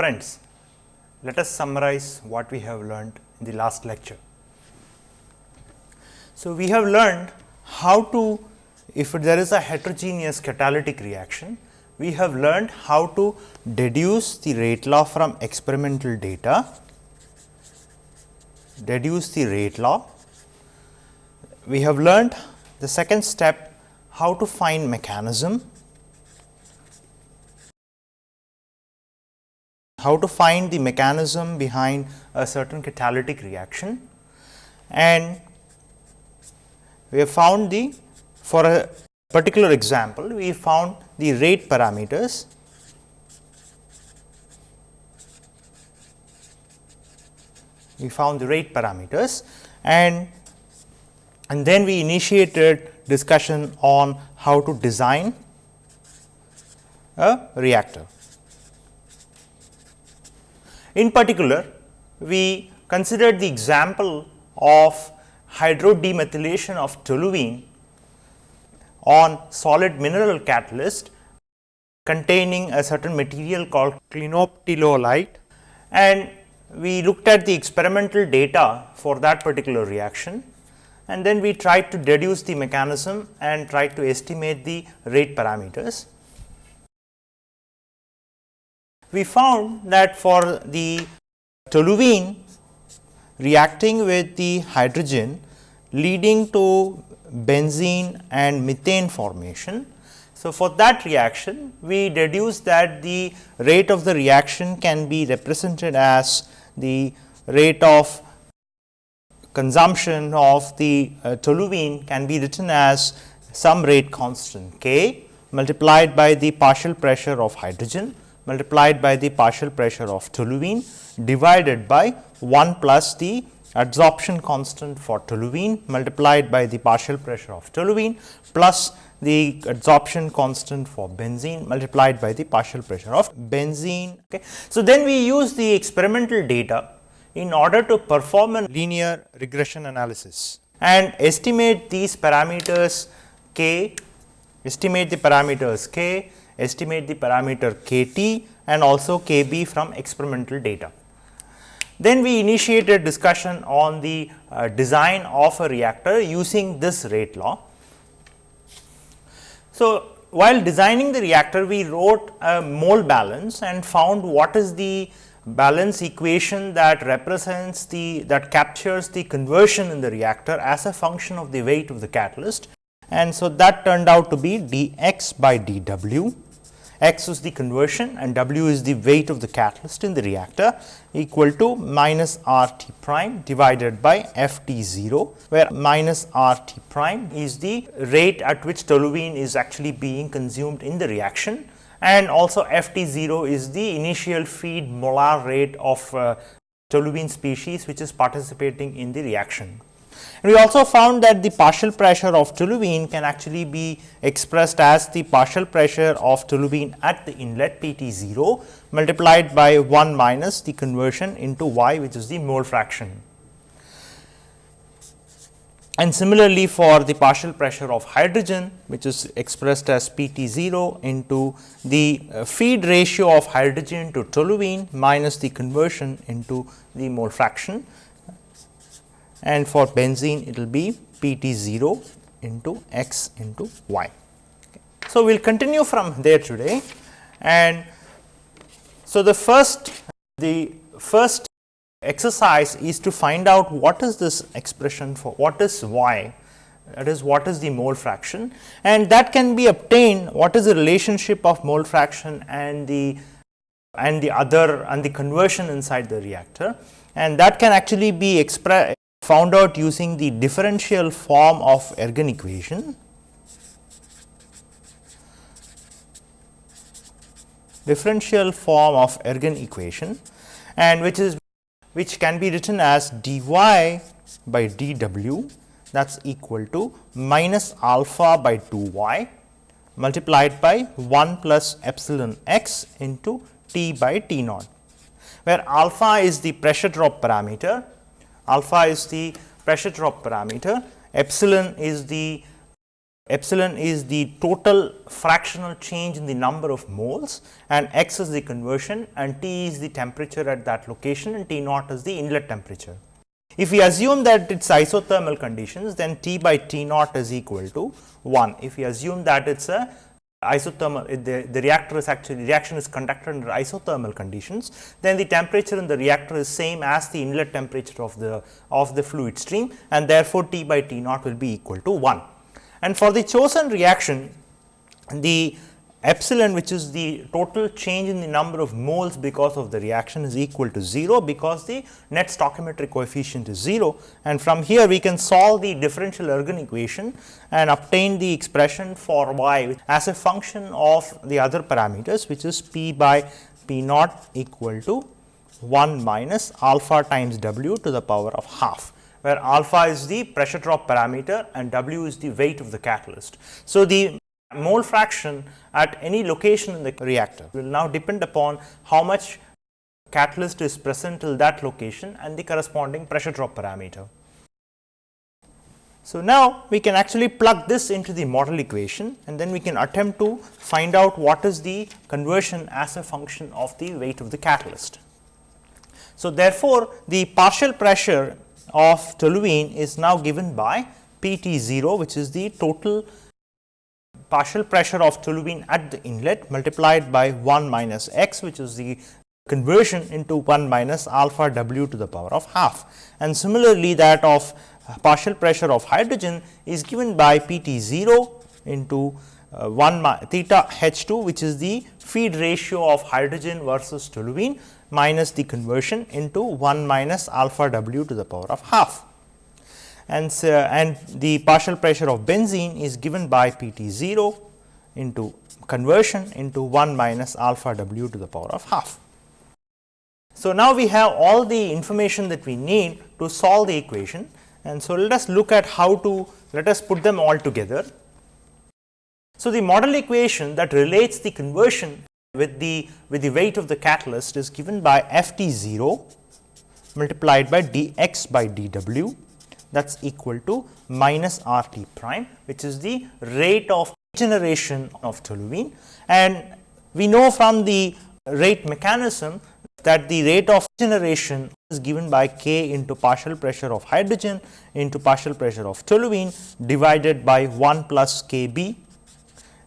Friends, let us summarize what we have learned in the last lecture. So, we have learned how to if there is a heterogeneous catalytic reaction, we have learned how to deduce the rate law from experimental data, deduce the rate law. We have learned the second step how to find mechanism, how to find the mechanism behind a certain catalytic reaction and we have found the for a particular example, we found the rate parameters we found the rate parameters and and then we initiated discussion on how to design a reactor. In particular, we considered the example of hydrodemethylation of toluene on solid mineral catalyst containing a certain material called clinoptilolite and we looked at the experimental data for that particular reaction and then we tried to deduce the mechanism and tried to estimate the rate parameters. We found that for the toluene reacting with the hydrogen leading to benzene and methane formation. So, for that reaction we deduce that the rate of the reaction can be represented as the rate of consumption of the uh, toluene can be written as some rate constant k multiplied by the partial pressure of hydrogen multiplied by the partial pressure of toluene divided by 1 plus the adsorption constant for toluene multiplied by the partial pressure of toluene plus the adsorption constant for benzene multiplied by the partial pressure of benzene. Okay. So, then we use the experimental data in order to perform a linear regression analysis and estimate these parameters k, estimate the parameters k, estimate the parameter k t and also k b from experimental data. Then we initiated discussion on the uh, design of a reactor using this rate law. So, while designing the reactor we wrote a mole balance and found what is the balance equation that represents the that captures the conversion in the reactor as a function of the weight of the catalyst and so that turned out to be dx by dw x is the conversion and w is the weight of the catalyst in the reactor equal to minus r t prime divided by f t 0, where minus r t prime is the rate at which toluene is actually being consumed in the reaction and also f t 0 is the initial feed molar rate of uh, toluene species which is participating in the reaction. And we also found that the partial pressure of toluene can actually be expressed as the partial pressure of toluene at the inlet P t 0 multiplied by 1 minus the conversion into y which is the mole fraction. And similarly, for the partial pressure of hydrogen which is expressed as P t 0 into the uh, feed ratio of hydrogen to toluene minus the conversion into the mole fraction and for benzene it will be P t 0 into x into y. Okay. So, we will continue from there today and so the first the first exercise is to find out what is this expression for what is y that is what is the mole fraction and that can be obtained what is the relationship of mole fraction and the and the other and the conversion inside the reactor and that can actually be expressed found out using the differential form of Ergun equation. differential form of Ergun equation and which is which can be written as dy by dw that is equal to minus alpha by 2 y multiplied by 1 plus epsilon x into t by t naught, where alpha is the pressure drop parameter alpha is the pressure drop parameter, epsilon is the epsilon is the total fractional change in the number of moles and x is the conversion and T is the temperature at that location and T naught is the inlet temperature. If we assume that it is isothermal conditions then T by T naught is equal to 1. If we assume that it is a isothermal eh, the, the reactor is actually reaction is conducted under isothermal conditions then the temperature in the reactor is same as the inlet temperature of the of the fluid stream and therefore, T by T naught will be equal to 1. And for the chosen reaction the epsilon which is the total change in the number of moles because of the reaction is equal to 0 because the net stoichiometric coefficient is 0 and from here we can solve the differential Ergun equation and obtain the expression for y as a function of the other parameters which is p by p naught equal to 1 minus alpha times w to the power of half where alpha is the pressure drop parameter and w is the weight of the catalyst. So, the mole fraction at any location in the reactor will now depend upon how much catalyst is present till that location and the corresponding pressure drop parameter. So, now we can actually plug this into the model equation and then we can attempt to find out what is the conversion as a function of the weight of the catalyst. So, therefore, the partial pressure of toluene is now given by P T 0 which is the total partial pressure of toluene at the inlet multiplied by 1 minus x which is the conversion into 1 minus alpha w to the power of half. And similarly, that of partial pressure of hydrogen is given by P t 0 into uh, 1 theta h 2 which is the feed ratio of hydrogen versus toluene minus the conversion into 1 minus alpha w to the power of half and, and the partial pressure of benzene is given by P t 0 into conversion into 1 minus alpha w to the power of half. So, now we have all the information that we need to solve the equation and so let us look at how to let us put them all together. So, the model equation that relates the conversion with the with the weight of the catalyst is given by F t 0 multiplied by d x by d w that is equal to minus R t prime which is the rate of generation of toluene and we know from the rate mechanism that the rate of generation is given by k into partial pressure of hydrogen into partial pressure of toluene divided by 1 plus k b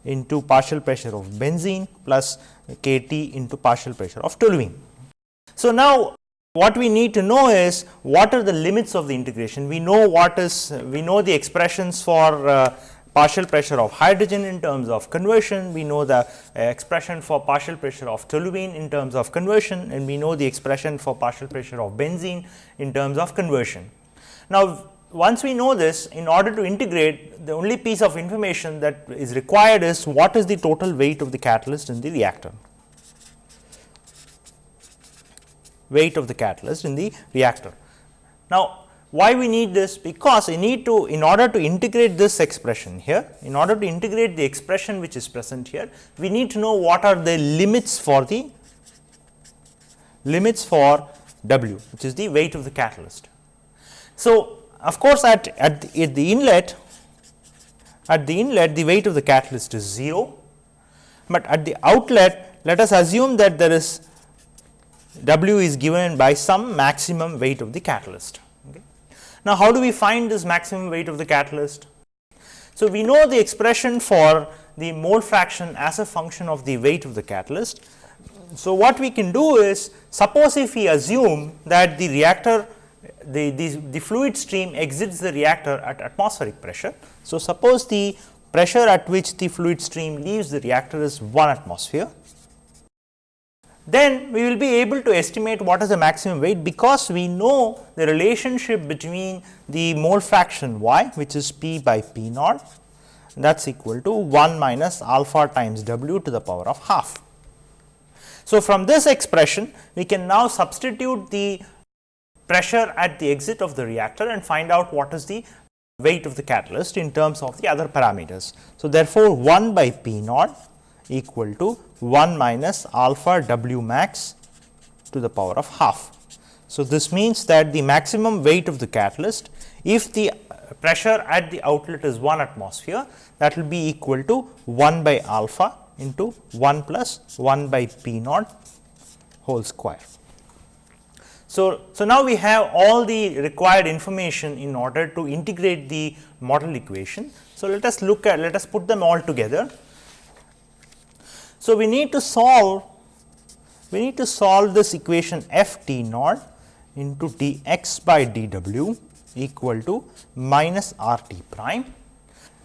into partial pressure of benzene plus k t into partial pressure of toluene. So, now what we need to know is what are the limits of the integration. We know what is we know the expressions for uh, partial pressure of hydrogen in terms of conversion, we know the uh, expression for partial pressure of toluene in terms of conversion and we know the expression for partial pressure of benzene in terms of conversion. Now, once we know this in order to integrate the only piece of information that is required is what is the total weight of the catalyst in the reactor. Weight of the catalyst in the reactor. Now, why we need this? Because we need to in order to integrate this expression here, in order to integrate the expression which is present here, we need to know what are the limits for the limits for W which is the weight of the catalyst. So, of course, at, at, the, at the inlet at the inlet the weight of the catalyst is 0, but at the outlet let us assume that there is W is given by some maximum weight of the catalyst. Okay. Now, how do we find this maximum weight of the catalyst? So, we know the expression for the mole fraction as a function of the weight of the catalyst. So, what we can do is suppose if we assume that the reactor the, the, the fluid stream exits the reactor at atmospheric pressure. So, suppose the pressure at which the fluid stream leaves the reactor is 1 atmosphere then we will be able to estimate what is the maximum weight because we know the relationship between the mole fraction y which is p by p naught that is equal to 1 minus alpha times w to the power of half. So, from this expression we can now substitute the pressure at the exit of the reactor and find out what is the weight of the catalyst in terms of the other parameters. So, therefore, 1 by p naught equal to 1 minus alpha w max to the power of half. So, this means that the maximum weight of the catalyst if the pressure at the outlet is 1 atmosphere that will be equal to 1 by alpha into 1 plus 1 by p naught whole square. So, so now we have all the required information in order to integrate the model equation. So, let us look at let us put them all together. So, we need to solve we need to solve this equation f t naught into d x by d w equal to minus r t prime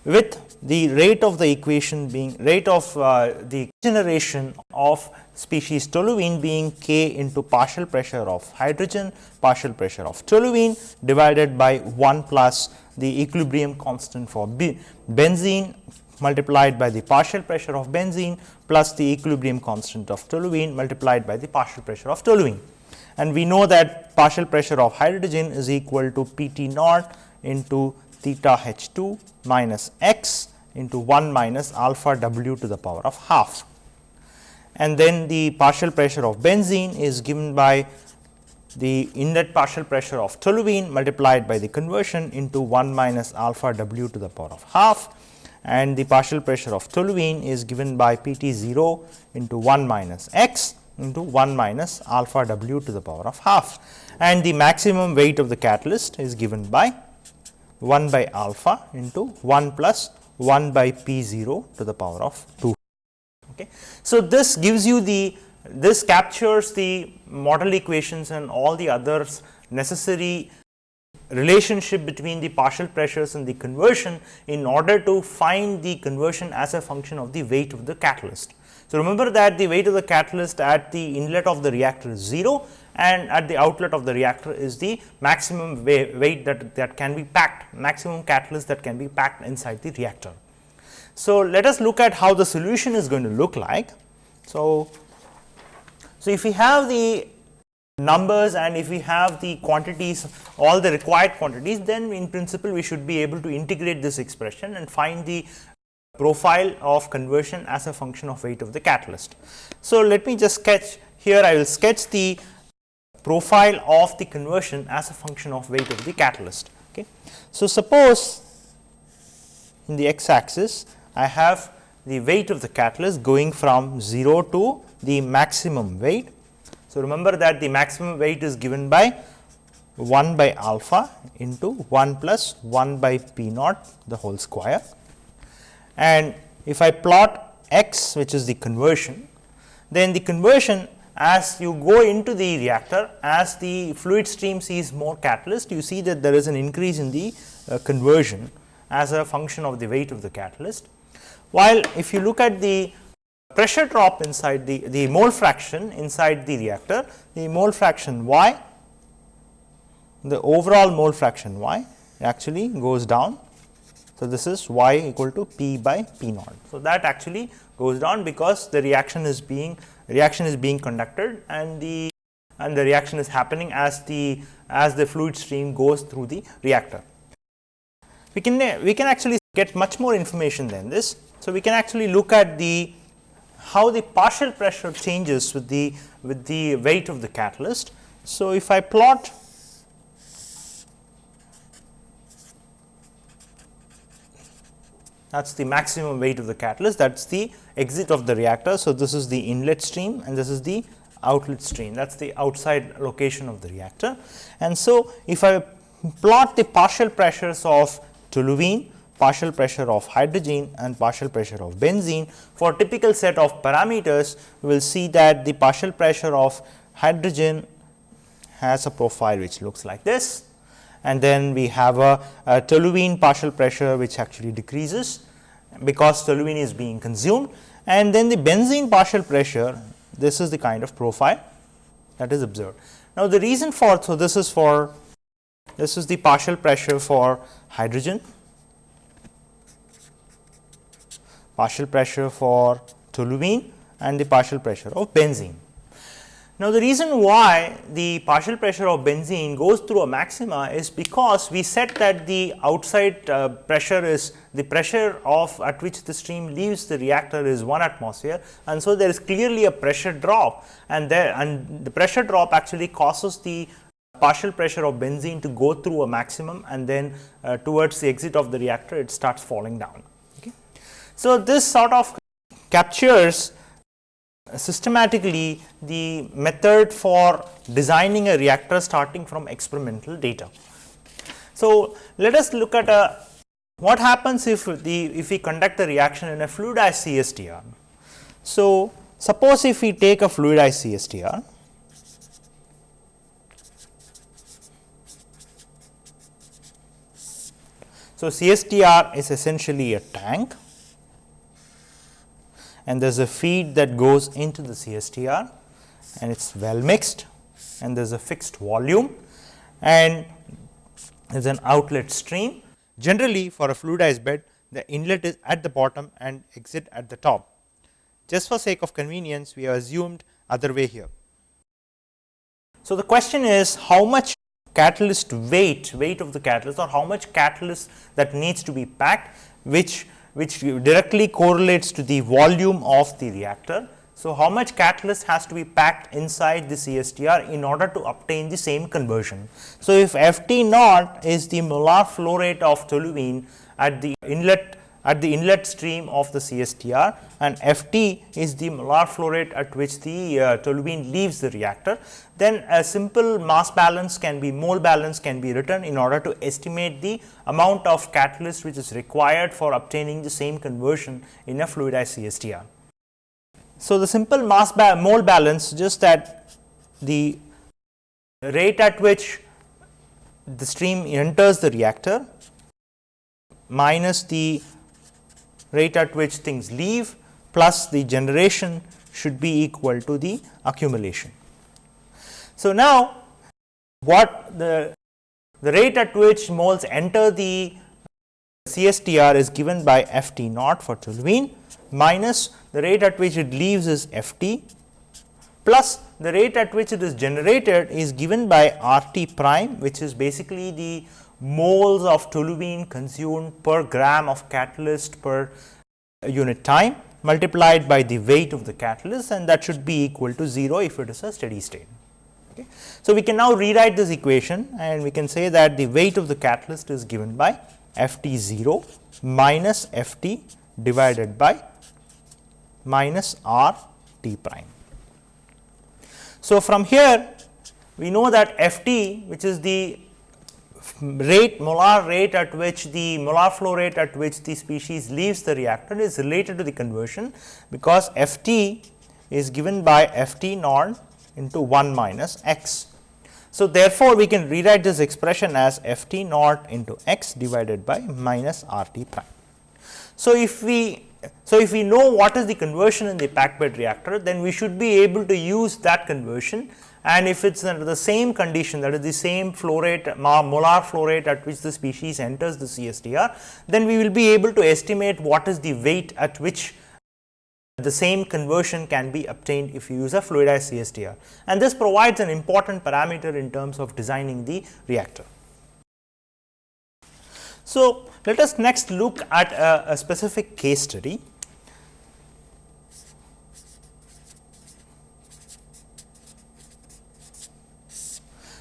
with the rate of the equation being rate of uh, the generation of species toluene being k into partial pressure of hydrogen, partial pressure of toluene divided by 1 plus the equilibrium constant for benzene multiplied by the partial pressure of benzene plus the equilibrium constant of toluene multiplied by the partial pressure of toluene. And we know that partial pressure of hydrogen is equal to P t naught into theta h 2 minus x into 1 minus alpha w to the power of half. And then the partial pressure of benzene is given by the inlet partial pressure of toluene multiplied by the conversion into 1 minus alpha w to the power of half and the partial pressure of toluene is given by P t 0 into 1 minus x into 1 minus alpha w to the power of half and the maximum weight of the catalyst is given by 1 by alpha into 1 plus 1 by p 0 to the power of 2. Okay. So, this gives you the this captures the model equations and all the others necessary relationship between the partial pressures and the conversion in order to find the conversion as a function of the weight of the catalyst. So, remember that the weight of the catalyst at the inlet of the reactor is 0 and at the outlet of the reactor is the maximum weight that, that can be packed, maximum catalyst that can be packed inside the reactor. So, let us look at how the solution is going to look like. So, so if we have the numbers and if we have the quantities all the required quantities then in principle we should be able to integrate this expression and find the profile of conversion as a function of weight of the catalyst. So, let me just sketch here I will sketch the profile of the conversion as a function of weight of the catalyst. Okay. So, suppose in the x axis I have the weight of the catalyst going from 0 to the maximum weight. So, remember that the maximum weight is given by 1 by alpha into 1 plus 1 by p naught the whole square. And if I plot x which is the conversion, then the conversion as you go into the reactor as the fluid stream sees more catalyst you see that there is an increase in the uh, conversion as a function of the weight of the catalyst. While if you look at the pressure drop inside the, the mole fraction inside the reactor, the mole fraction y, the overall mole fraction y actually goes down. So, this is y equal to p by p naught. So, that actually goes down because the reaction is being reaction is being conducted and the and the reaction is happening as the as the fluid stream goes through the reactor. We can we can actually get much more information than this. So, we can actually look at the how the partial pressure changes with the with the weight of the catalyst. So, if I plot that is the maximum weight of the catalyst that is the exit of the reactor. So, this is the inlet stream and this is the outlet stream that is the outside location of the reactor. And so, if I plot the partial pressures of toluene, partial pressure of hydrogen and partial pressure of benzene. For typical set of parameters, we will see that the partial pressure of hydrogen has a profile which looks like this. And then we have a, a toluene partial pressure which actually decreases because toluene is being consumed. And then the benzene partial pressure this is the kind of profile that is observed. Now, the reason for so this is for this is the partial pressure for hydrogen, partial pressure for toluene and the partial pressure of benzene. Now, the reason why the partial pressure of benzene goes through a maxima is because we said that the outside uh, pressure is the pressure of at which the stream leaves the reactor is 1 atmosphere and so there is clearly a pressure drop and there and the pressure drop actually causes the partial pressure of benzene to go through a maximum and then uh, towards the exit of the reactor it starts falling down. So, this sort of captures systematically the method for designing a reactor starting from experimental data. So, let us look at a what happens if the if we conduct the reaction in a fluidized CSTR. So, suppose if we take a fluidized CSTR So, CSTR is essentially a tank and there is a feed that goes into the CSTR and it is well mixed and there is a fixed volume and there is an outlet stream. Generally for a fluidized bed the inlet is at the bottom and exit at the top. Just for sake of convenience we have assumed other way here. So, the question is how much catalyst weight, weight of the catalyst or how much catalyst that needs to be packed which, which directly correlates to the volume of the reactor. So, how much catalyst has to be packed inside the CSTR in order to obtain the same conversion. So, if F T naught is the molar flow rate of toluene at the inlet at the inlet stream of the CSTR and F t is the molar flow rate at which the uh, toluene leaves the reactor, then a simple mass balance can be mole balance can be written in order to estimate the amount of catalyst which is required for obtaining the same conversion in a fluidized CSTR. So, the simple mass ba mole balance just that the rate at which the stream enters the reactor minus the rate at which things leave plus the generation should be equal to the accumulation. So, now what the, the rate at which moles enter the CSTR is given by F t naught for toluene minus the rate at which it leaves is F t plus the rate at which it is generated is given by R t prime which is basically the moles of toluene consumed per gram of catalyst per unit time multiplied by the weight of the catalyst and that should be equal to 0 if it is a steady state. Okay. So, we can now rewrite this equation and we can say that the weight of the catalyst is given by F t 0 minus F t divided by minus R t prime. So, from here we know that F t which is the rate molar rate at which the molar flow rate at which the species leaves the reactor is related to the conversion because F t is given by F t naught into 1 minus x. So, therefore, we can rewrite this expression as F t naught into x divided by minus R t prime. So, if we so if we know what is the conversion in the packed bed reactor, then we should be able to use that conversion and if it is under the same condition that is the same flow rate molar flow rate at which the species enters the CSTR, then we will be able to estimate what is the weight at which the same conversion can be obtained if you use a fluidized CSTR and this provides an important parameter in terms of designing the reactor. So, let us next look at a, a specific case study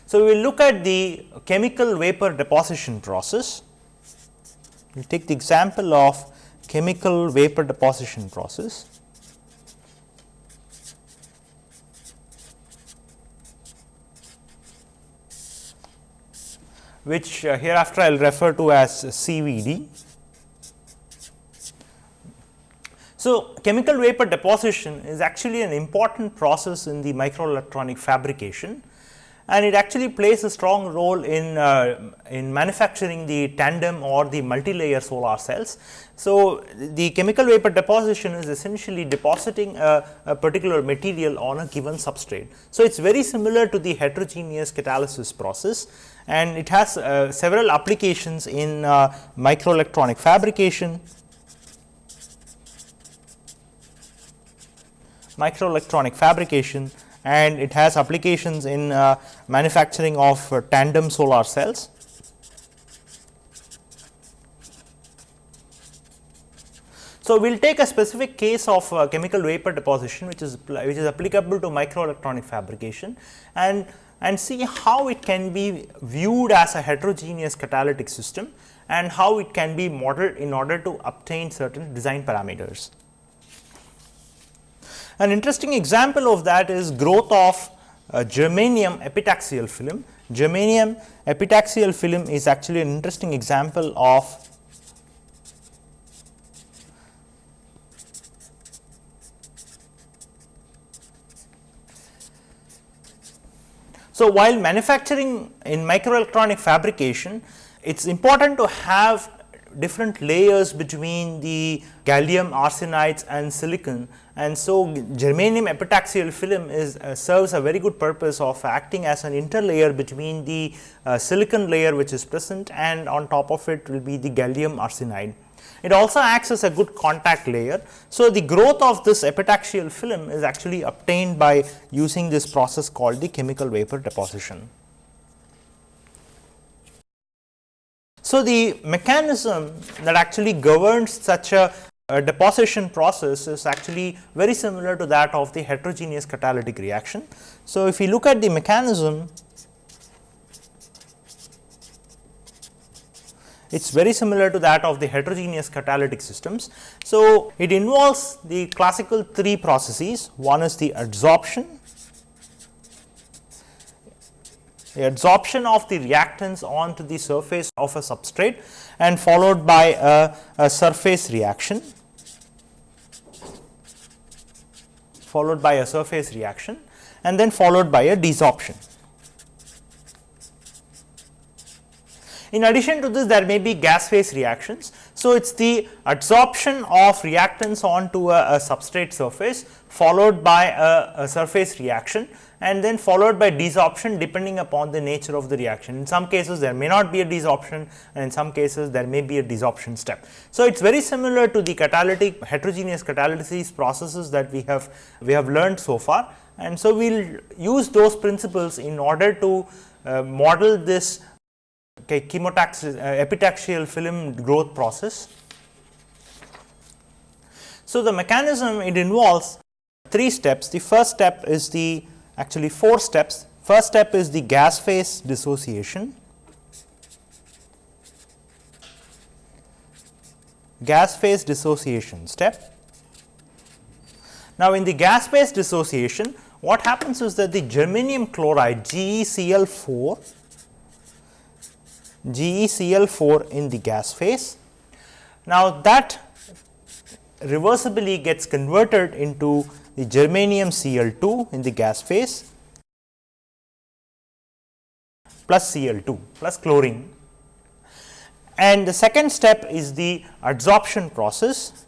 So, we will look at the chemical vapor deposition process. We will take the example of chemical vapor deposition process. which uh, hereafter I will refer to as CVD. So, chemical vapor deposition is actually an important process in the microelectronic fabrication and it actually plays a strong role in, uh, in manufacturing the tandem or the multi-layer solar cells. So, the chemical vapor deposition is essentially depositing a, a, particular material on a given substrate. So, it is very similar to the heterogeneous catalysis process and it has uh, several applications in uh, microelectronic fabrication, microelectronic fabrication and it has applications in uh, manufacturing of uh, tandem solar cells. So, we will take a specific case of uh, chemical vapor deposition which is which is applicable to microelectronic fabrication and and see how it can be viewed as a heterogeneous catalytic system and how it can be modeled in order to obtain certain design parameters. An interesting example of that is growth of uh, germanium epitaxial film. Germanium epitaxial film is actually an interesting example of So, while manufacturing in microelectronic fabrication, it is important to have different layers between the gallium arsenides and silicon and so germanium epitaxial film is uh, serves a very good purpose of acting as an interlayer between the uh, silicon layer which is present and on top of it will be the gallium arsenide. It also acts as a good contact layer. So, the growth of this epitaxial film is actually obtained by using this process called the chemical vapor deposition. So, the mechanism that actually governs such a, a, deposition process is actually very similar to that of the heterogeneous catalytic reaction. So, if you look at the mechanism it is very similar to that of the heterogeneous catalytic systems. So, it involves the classical three processes, one is the adsorption, the adsorption of the reactants onto the surface of a substrate and followed by a, a surface reaction, followed by a surface reaction and then followed by a desorption. In addition to this there may be gas phase reactions. So, it is the adsorption of reactants onto a, a substrate surface followed by a, a, surface reaction and then followed by desorption depending upon the nature of the reaction. In some cases there may not be a desorption and in some cases there may be a desorption step. So, it is very similar to the catalytic heterogeneous catalysis processes that we have we have learned so far and so we will use those principles in order to uh, model this okay, uh, epitaxial film growth process. So, the mechanism it involves three steps. The first step is the actually four steps. First step is the gas phase dissociation. Gas phase dissociation step. Now, in the gas phase dissociation, what happens is that the germanium chloride GeCl4 GeCl4 in the gas phase. Now, that reversibly gets converted into the germanium Cl2 in the gas phase plus Cl2 plus chlorine. And the second step is the adsorption process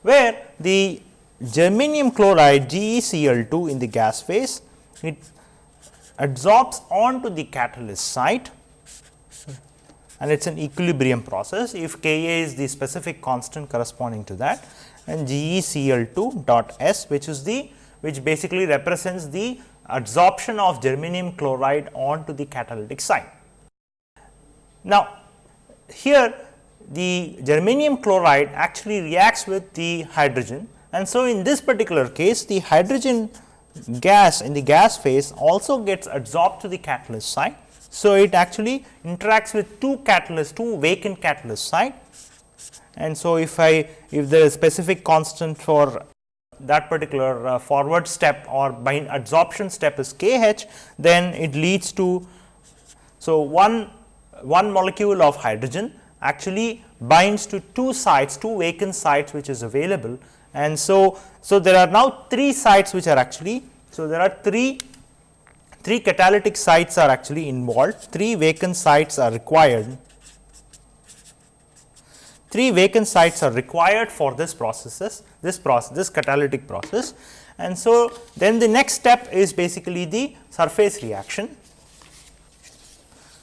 where the germanium chloride GeCl2 in the gas phase it adsorbs onto the catalyst site and it is an equilibrium process if Ka is the specific constant corresponding to that and GeCl2 dot S which is the which basically represents the adsorption of germanium chloride onto the catalytic site. Now, here the germanium chloride actually reacts with the hydrogen and so in this particular case the hydrogen gas in the gas phase also gets adsorbed to the catalyst site. So, it actually interacts with two catalysts, two vacant catalyst site and so if I if the specific constant for that particular uh, forward step or bind adsorption step is K h, then it leads to. So, one, one molecule of hydrogen actually binds to two sites, two vacant sites which is available and so, so there are now three sites which are actually, so there are three, three catalytic sites are actually involved, three vacant sites are required. Three vacant sites are required for this processes, this process, this catalytic process. And so, then the next step is basically the surface reaction.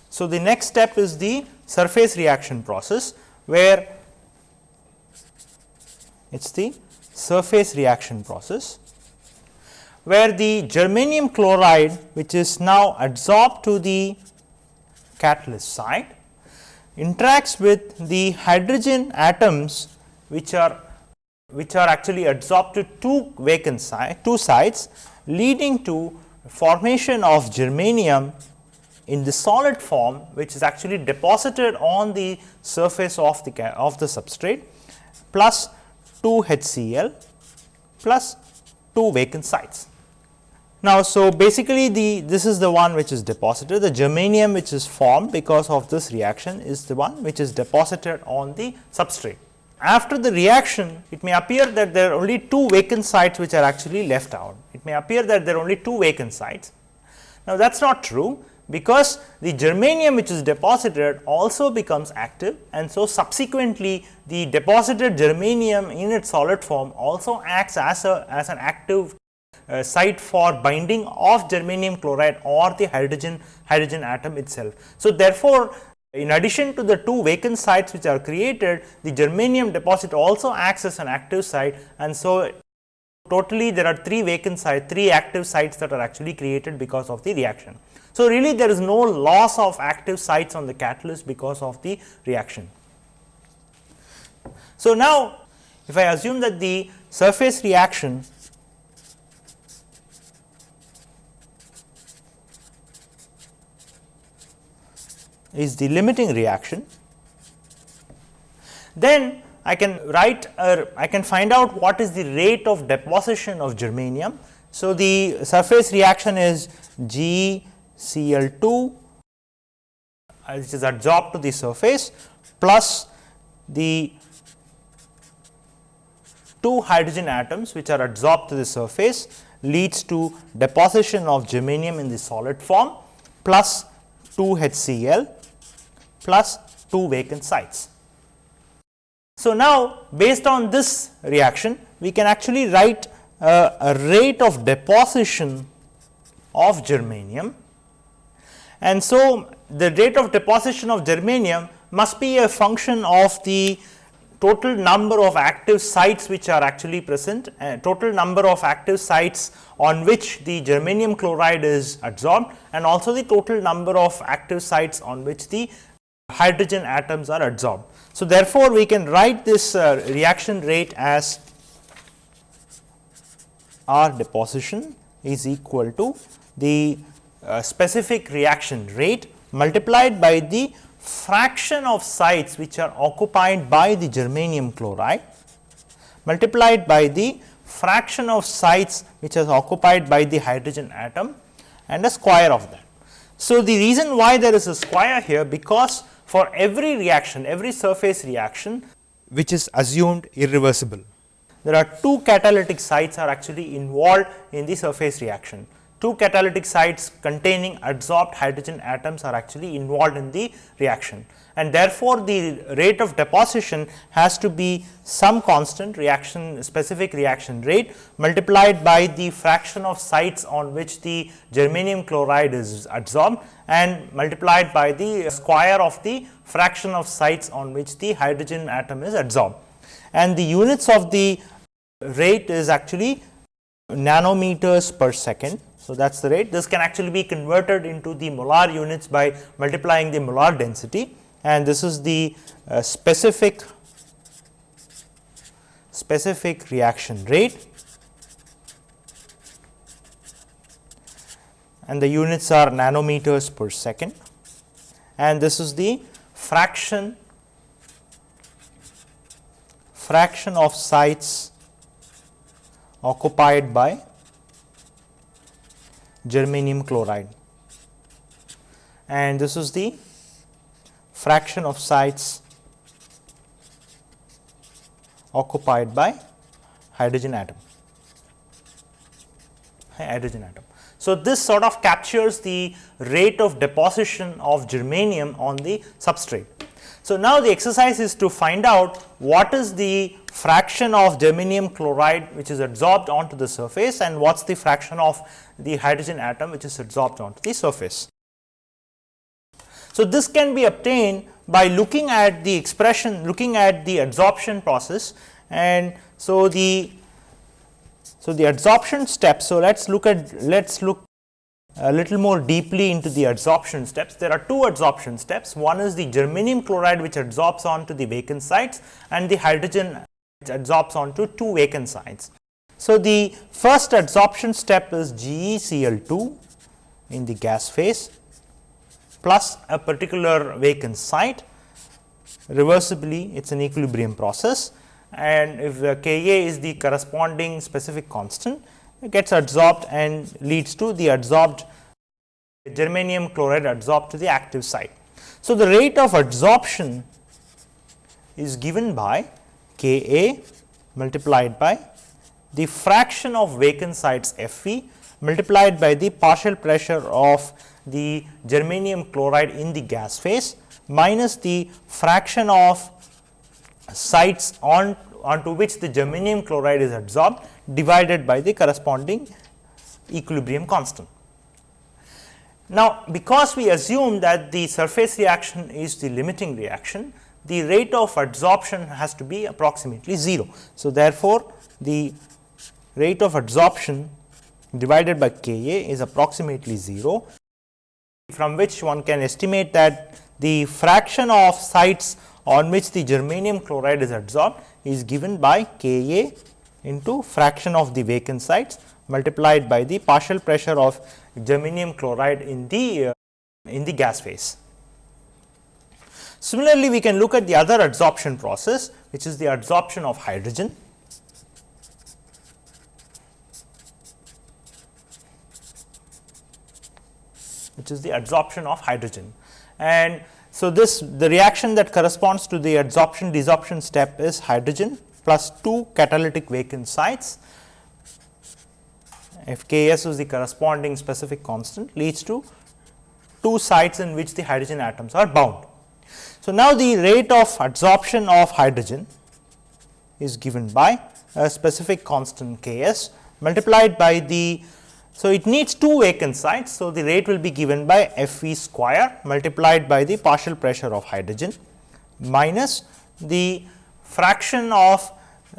So, the next step is the surface reaction process, where it is the surface reaction process, where the germanium chloride which is now adsorbed to the catalyst site interacts with the hydrogen atoms which are which are actually adsorbed to two vacant side, two sites leading to formation of germanium in the solid form which is actually deposited on the surface of the of the substrate plus 2 HCl plus 2 vacant sites. Now, so basically the this is the one which is deposited the germanium which is formed because of this reaction is the one which is deposited on the substrate. After the reaction it may appear that there are only two vacant sites which are actually left out. It may appear that there are only two vacant sites. Now, that is not true because the germanium which is deposited also becomes active and so subsequently the deposited germanium in its solid form also acts as a as an active uh, site for binding of germanium chloride or the hydrogen hydrogen atom itself. So, therefore, in addition to the two vacant sites which are created, the germanium deposit also acts as an active site and so totally there are three vacant sites, three active sites that are actually created because of the reaction. So, really there is no loss of active sites on the catalyst because of the reaction. So, now if I assume that the surface reaction is the limiting reaction, then I can write or I can find out what is the rate of deposition of germanium. So, the surface reaction is G Cl2 uh, which is adsorbed to the surface plus the two hydrogen atoms which are adsorbed to the surface leads to deposition of germanium in the solid form plus 2 HCl plus 2 vacant sites. So, now based on this reaction we can actually write uh, a rate of deposition of germanium and so the rate of deposition of germanium must be a function of the total number of active sites which are actually present, uh, total number of active sites on which the germanium chloride is adsorbed and also the total number of active sites on which the hydrogen atoms are adsorbed. So, therefore, we can write this uh, reaction rate as R deposition is equal to the uh, specific reaction rate multiplied by the fraction of sites which are occupied by the germanium chloride multiplied by the fraction of sites which is occupied by the hydrogen atom and a square of that. So, the reason why there is a square here because for every reaction, every surface reaction which is assumed irreversible. There are two catalytic sites are actually involved in the surface reaction. Two catalytic sites containing adsorbed hydrogen atoms are actually involved in the reaction and therefore, the rate of deposition has to be some constant reaction specific reaction rate multiplied by the fraction of sites on which the germanium chloride is adsorbed and multiplied by the square of the fraction of sites on which the hydrogen atom is adsorbed. And the units of the rate is actually nanometers per second. So, that is the rate. This can actually be converted into the molar units by multiplying the molar density. And this is the uh, specific specific reaction rate. And the units are nanometers per second. And this is the fraction fraction of sites occupied by germanium chloride and this is the fraction of sites occupied by hydrogen atom hydrogen atom. So, this sort of captures the rate of deposition of germanium on the substrate. So, now the exercise is to find out what is the fraction of germanium chloride which is adsorbed onto the surface and what is the fraction of the hydrogen atom which is adsorbed onto the surface. So, this can be obtained by looking at the expression looking at the adsorption process and so the so the adsorption step. So, let us look at let us look a little more deeply into the adsorption steps. There are two adsorption steps. One is the germanium chloride which adsorbs onto the vacant sites and the hydrogen it adsorbs onto two vacant sites. So, the first adsorption step is GeCl2 in the gas phase plus a particular vacant site reversibly it is an equilibrium process and if the Ka is the corresponding specific constant gets adsorbed and leads to the adsorbed germanium chloride adsorbed to the active site. So, the rate of adsorption is given by Ka multiplied by the fraction of vacant sites Fe multiplied by the partial pressure of the germanium chloride in the gas phase minus the fraction of sites on onto which the germanium chloride is adsorbed divided by the corresponding equilibrium constant. Now, because we assume that the surface reaction is the limiting reaction, the rate of adsorption has to be approximately 0. So, therefore, the rate of adsorption divided by Ka is approximately 0, from which one can estimate that the fraction of sites on which the germanium chloride is adsorbed is given by Ka into fraction of the vacant sites multiplied by the partial pressure of germanium chloride in the uh, in the gas phase. Similarly, we can look at the other adsorption process which is the adsorption of hydrogen. which is the adsorption of hydrogen. And so, this the reaction that corresponds to the adsorption desorption step is hydrogen plus 2 catalytic vacant sites if K s is the corresponding specific constant leads to two sites in which the hydrogen atoms are bound. So, now the rate of adsorption of hydrogen is given by a specific constant K s multiplied by the so, it needs two vacant sites. So, the rate will be given by F v square multiplied by the partial pressure of hydrogen minus the fraction of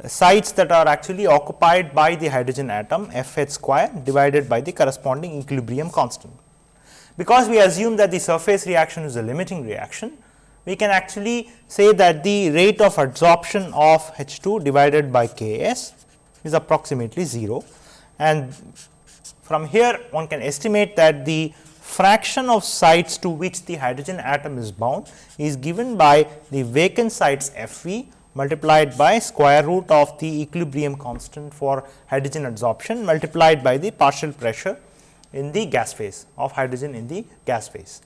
sites that are actually occupied by the hydrogen atom F h square divided by the corresponding equilibrium constant. Because we assume that the surface reaction is a limiting reaction, we can actually say that the rate of adsorption of H 2 divided by K s is approximately 0 and from here one can estimate that the fraction of sites to which the hydrogen atom is bound is given by the vacant sites F v multiplied by square root of the equilibrium constant for hydrogen adsorption multiplied by the partial pressure in the gas phase of hydrogen in the gas phase.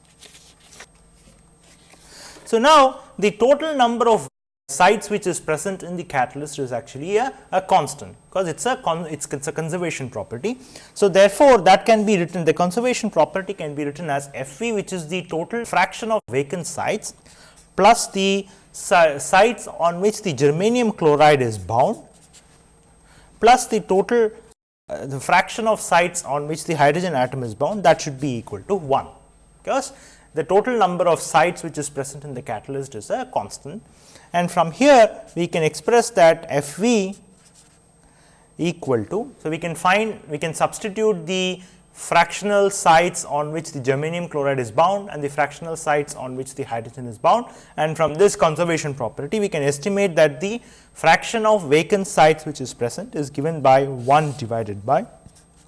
So, now the total number of sites which is present in the catalyst is actually a, a constant because it is a con, it's, it's a conservation property. So, therefore, that can be written the conservation property can be written as F v which is the total fraction of vacant sites plus the sites on which the germanium chloride is bound plus the total uh, the fraction of sites on which the hydrogen atom is bound that should be equal to 1 because the total number of sites which is present in the catalyst is a constant and from here we can express that F v equal to. So, we can find we can substitute the fractional sites on which the germanium chloride is bound and the fractional sites on which the hydrogen is bound and from this conservation property we can estimate that the fraction of vacant sites which is present is given by 1 divided by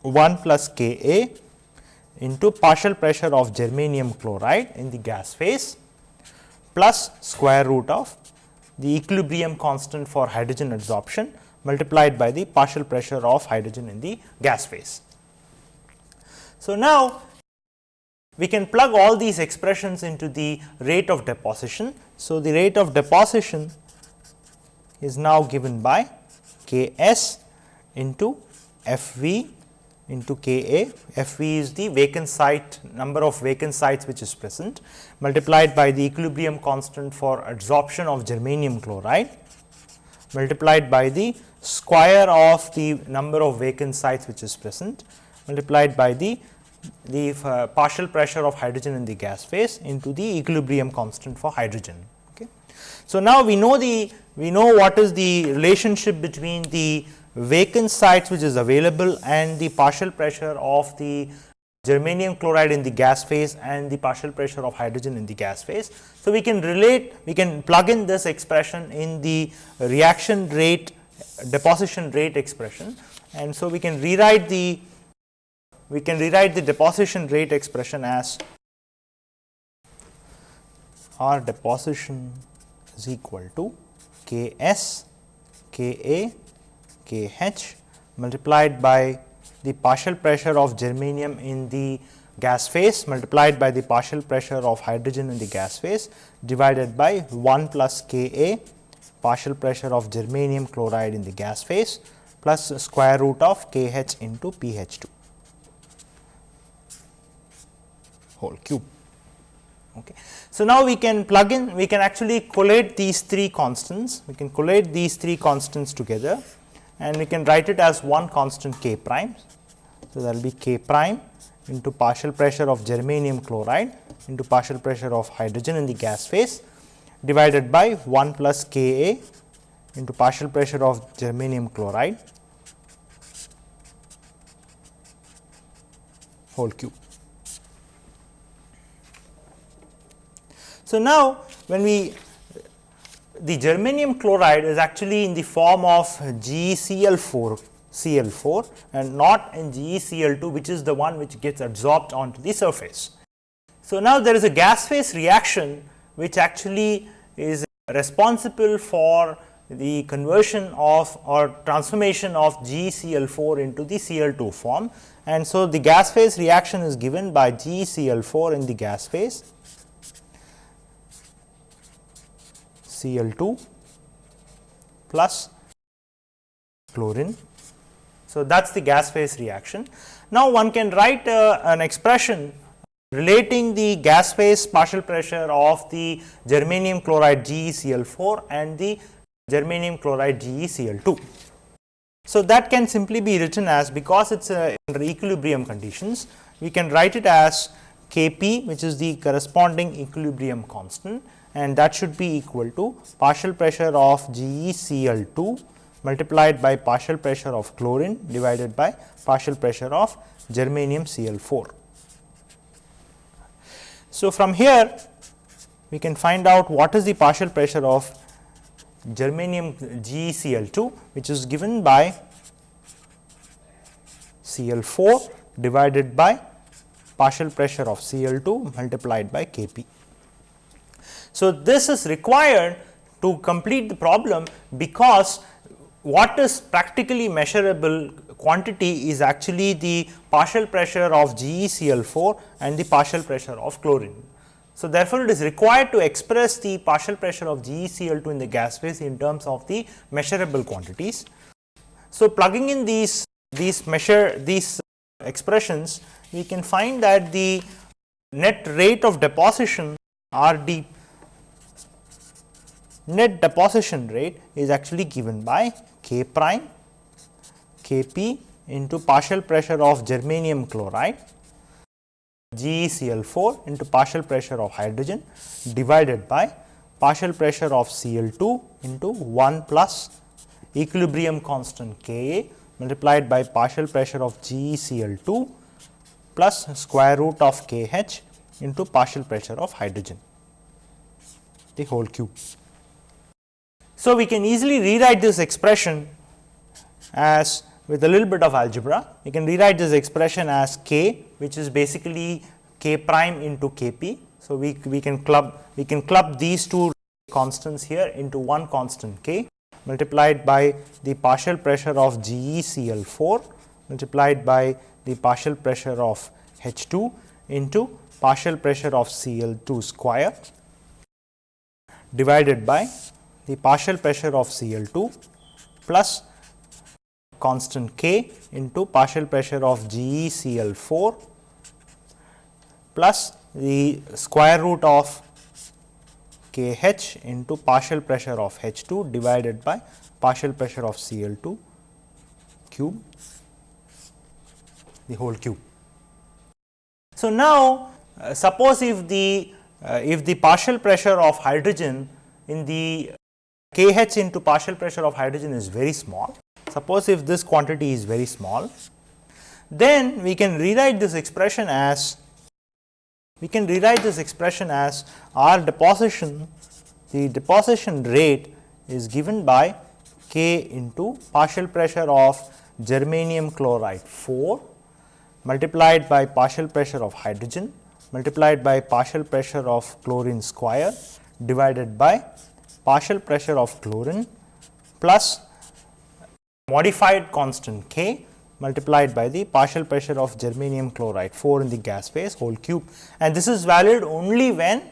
1 plus K A into partial pressure of germanium chloride in the gas phase plus square root of the equilibrium constant for hydrogen adsorption multiplied by the partial pressure of hydrogen in the gas phase. So, now we can plug all these expressions into the rate of deposition. So, the rate of deposition is now given by K s into F v into K a, F v is the vacant site number of vacant sites which is present multiplied by the equilibrium constant for adsorption of germanium chloride multiplied by the square of the number of vacant sites which is present multiplied by the the uh, partial pressure of hydrogen in the gas phase into the equilibrium constant for hydrogen. Okay. So, now we know the we know what is the relationship between the vacant sites which is available and the partial pressure of the germanium chloride in the gas phase and the partial pressure of hydrogen in the gas phase. So, we can relate we can plug in this expression in the reaction rate deposition rate expression and so we can rewrite the we can rewrite the deposition rate expression as R deposition is equal to K s K a K h multiplied by the partial pressure of germanium in the gas phase multiplied by the partial pressure of hydrogen in the gas phase divided by 1 plus K a partial pressure of germanium chloride in the gas phase plus square root of K h into P h 2 whole cube. Okay. So, now we can plug in we can actually collate these three constants we can collate these three constants together and we can write it as one constant k prime. So, that will be k prime into partial pressure of germanium chloride into partial pressure of hydrogen in the gas phase divided by 1 plus K A into partial pressure of germanium chloride whole cube. So, now when we the germanium chloride is actually in the form of GeCl4 Cl4 and not in GeCl2 which is the one which gets absorbed onto the surface. So, now there is a gas phase reaction which actually is responsible for the conversion of or transformation of GeCl4 into the Cl2 form and so the gas phase reaction is given by GeCl4 in the gas phase Cl2 plus chlorine. So, that is the gas phase reaction. Now, one can write uh, an expression relating the gas phase partial pressure of the germanium chloride GeCl4 and the germanium chloride GeCl2. So, that can simply be written as because it is uh, under equilibrium conditions, we can write it as Kp which is the corresponding equilibrium constant and that should be equal to partial pressure of GeCl2 multiplied by partial pressure of chlorine divided by partial pressure of germanium Cl4. So, from here we can find out what is the partial pressure of germanium GeCl2 which is given by Cl4 divided by partial pressure of Cl2 multiplied by Kp. So, this is required to complete the problem because what is practically measurable quantity is actually the partial pressure of GeCl4 and the partial pressure of chlorine. So, therefore, it is required to express the partial pressure of GeCl2 in the gas phase in terms of the measurable quantities. So, plugging in these these measure these expressions we can find that the net rate of deposition R d net deposition rate is actually given by K prime K p into partial pressure of germanium chloride GeCl4 into partial pressure of hydrogen divided by partial pressure of Cl2 into 1 plus equilibrium constant Ka multiplied by partial pressure of GeCl2 plus square root of Kh into partial pressure of hydrogen the whole cube. So, we can easily rewrite this expression as with a little bit of algebra. We can rewrite this expression as k which is basically k prime into k p. So, we, we can club we can club these two constants here into one constant k multiplied by the partial pressure of GeCl4 multiplied by the partial pressure of H2 into partial pressure of Cl2 square divided by the partial pressure of Cl2 plus constant K into partial pressure of GeCl4 plus the square root of Kh into partial pressure of H2 divided by partial pressure of Cl2 cube the whole cube. So, now uh, suppose if the uh, if the partial pressure of hydrogen in the K h into partial pressure of hydrogen is very small. Suppose if this quantity is very small, then we can rewrite this expression as we can rewrite this expression as R deposition the deposition rate is given by K into partial pressure of germanium chloride 4 multiplied by partial pressure of hydrogen multiplied by partial pressure of chlorine square divided by partial pressure of chlorine plus modified constant K multiplied by the partial pressure of germanium chloride 4 in the gas phase whole cube and this is valid only when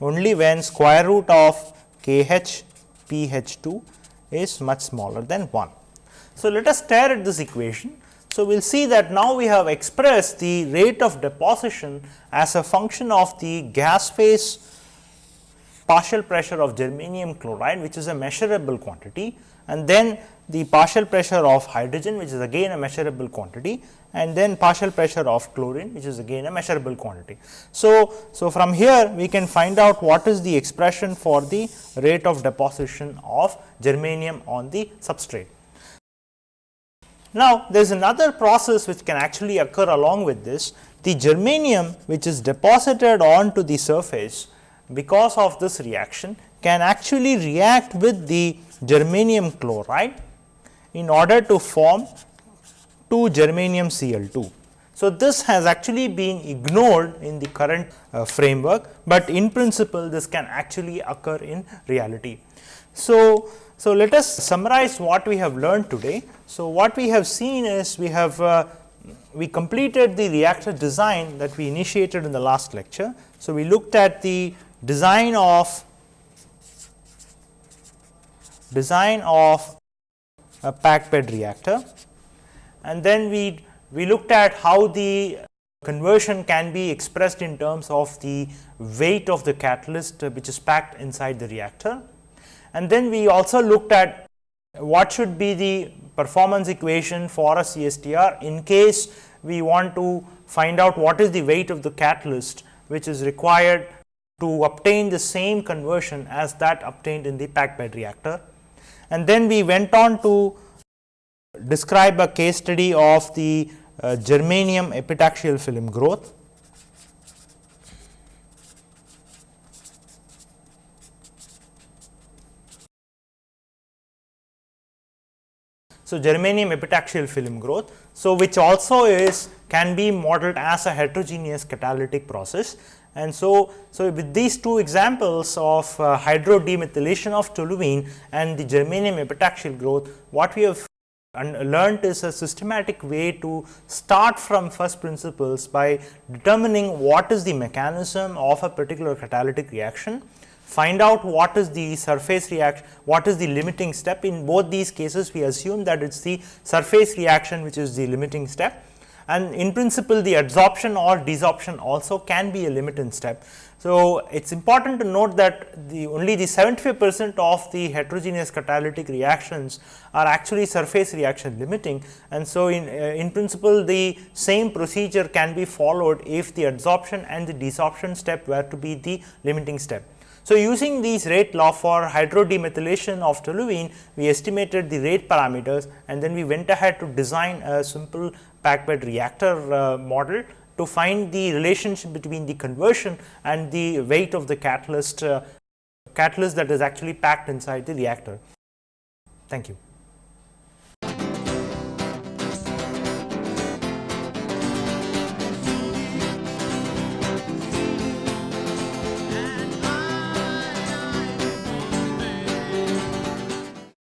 only when square root of k h p h 2 is much smaller than 1. So, let us stare at this equation. So, we will see that now we have expressed the rate of deposition as a function of the gas phase partial pressure of germanium chloride which is a measurable quantity and then the partial pressure of hydrogen which is again a measurable quantity and then partial pressure of chlorine which is again a measurable quantity. So, so from here we can find out what is the expression for the rate of deposition of germanium on the substrate. Now, there is another process which can actually occur along with this the germanium which is deposited onto the surface because of this reaction can actually react with the germanium chloride in order to form 2 germanium Cl2. So, this has actually been ignored in the current uh, framework, but in principle this can actually occur in reality. So, so let us summarize what we have learned today. So, what we have seen is we have uh, we completed the reactor design that we initiated in the last lecture. So, we looked at the design of design of a packed bed reactor and then we we looked at how the conversion can be expressed in terms of the weight of the catalyst uh, which is packed inside the reactor. And then we also looked at what should be the performance equation for a CSTR in case we want to find out what is the weight of the catalyst which is required to obtain the same conversion as that obtained in the packed bed reactor. And then we went on to describe a case study of the uh, germanium epitaxial film growth. So, germanium epitaxial film growth. So, which also is can be modeled as a heterogeneous catalytic process and so, so with these two examples of uh, hydrodemethylation of toluene and the germanium epitaxial growth, what we have learned is a systematic way to start from first principles by determining what is the mechanism of a particular catalytic reaction, find out what is the surface reaction, what is the limiting step. In both these cases, we assume that it is the surface reaction which is the limiting step and in principle the adsorption or desorption also can be a limiting step. So, it is important to note that the only the 75 percent of the heterogeneous catalytic reactions are actually surface reaction limiting and so in, uh, in principle the same procedure can be followed if the adsorption and the desorption step were to be the limiting step. So, using these rate law for hydrodemethylation of toluene, we estimated the rate parameters and then we went ahead to design a simple packed bed reactor uh, model to find the relationship between the conversion and the weight of the catalyst uh, catalyst that is actually packed inside the reactor. Thank you.